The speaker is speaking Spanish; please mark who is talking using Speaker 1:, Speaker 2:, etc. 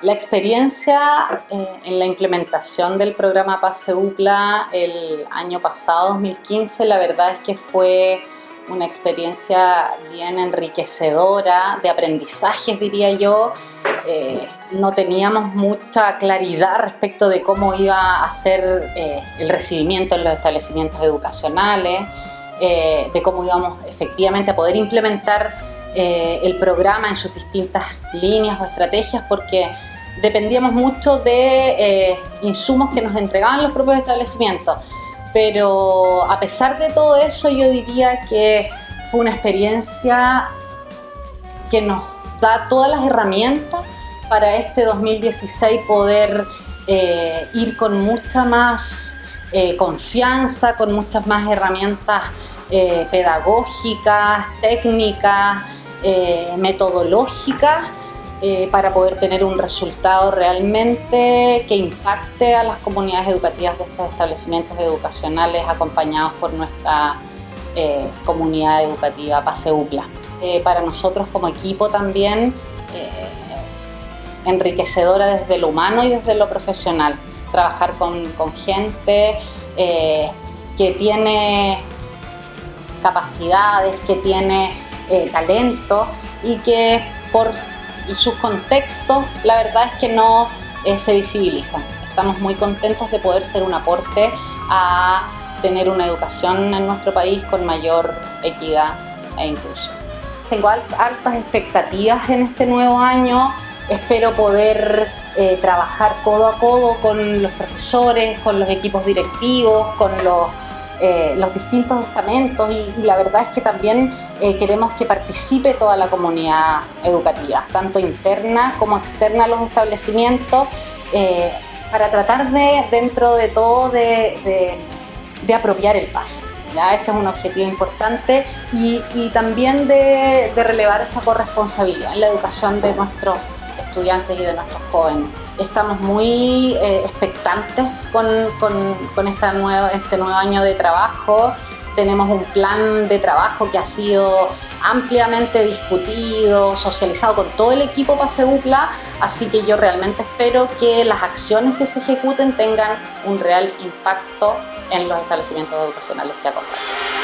Speaker 1: La experiencia eh, en la implementación del programa PASE UCLA el año pasado, 2015, la verdad es que fue una experiencia bien enriquecedora, de aprendizajes diría yo. Eh, no teníamos mucha claridad respecto de cómo iba a ser eh, el recibimiento en los establecimientos educacionales, de cómo íbamos efectivamente a poder implementar el programa en sus distintas líneas o estrategias, porque dependíamos mucho de eh, insumos que nos entregaban los propios establecimientos. Pero a pesar de todo eso, yo diría que fue una experiencia que nos da todas las herramientas para este 2016 poder eh, ir con mucha más eh, confianza, con muchas más herramientas pedagógicas, técnicas, metodológicas eh, para poder tener un resultado realmente que impacte a las comunidades educativas de estos establecimientos educacionales acompañados por nuestra eh, comunidad educativa PASEUPLA. Eh, para nosotros como equipo también enriquecedora desde lo humano y desde lo profesional. Trabajar con gente que tiene capacidades, que tiene talento y que por sus contextos, la verdad es que no eh, se visibilizan. Estamos muy contentos de poder ser un aporte a tener una educación en nuestro país con mayor equidad e inclusión. Tengo altas expectativas en este nuevo año, espero poder eh, trabajar codo a codo con los profesores, con los equipos directivos, con los eh, los distintos estamentos y, la verdad es que también eh, queremos que participe toda la comunidad educativa, tanto interna como externa a los establecimientos, eh, para tratar de, dentro de todo, de, apropiar el pase. ¿ya? Ese es un objetivo importante y, también de relevar esta corresponsabilidad en la educación de nuestros estudiantes y de nuestros jóvenes estamos muy eh, expectantes con, nueva, este nuevo año de trabajo. Tenemos un plan de trabajo que ha sido ampliamente discutido, socializado con todo el equipo PASEUPLA, así que yo realmente espero que las acciones que se ejecuten tengan un real impacto en los establecimientos educacionales que acompañan.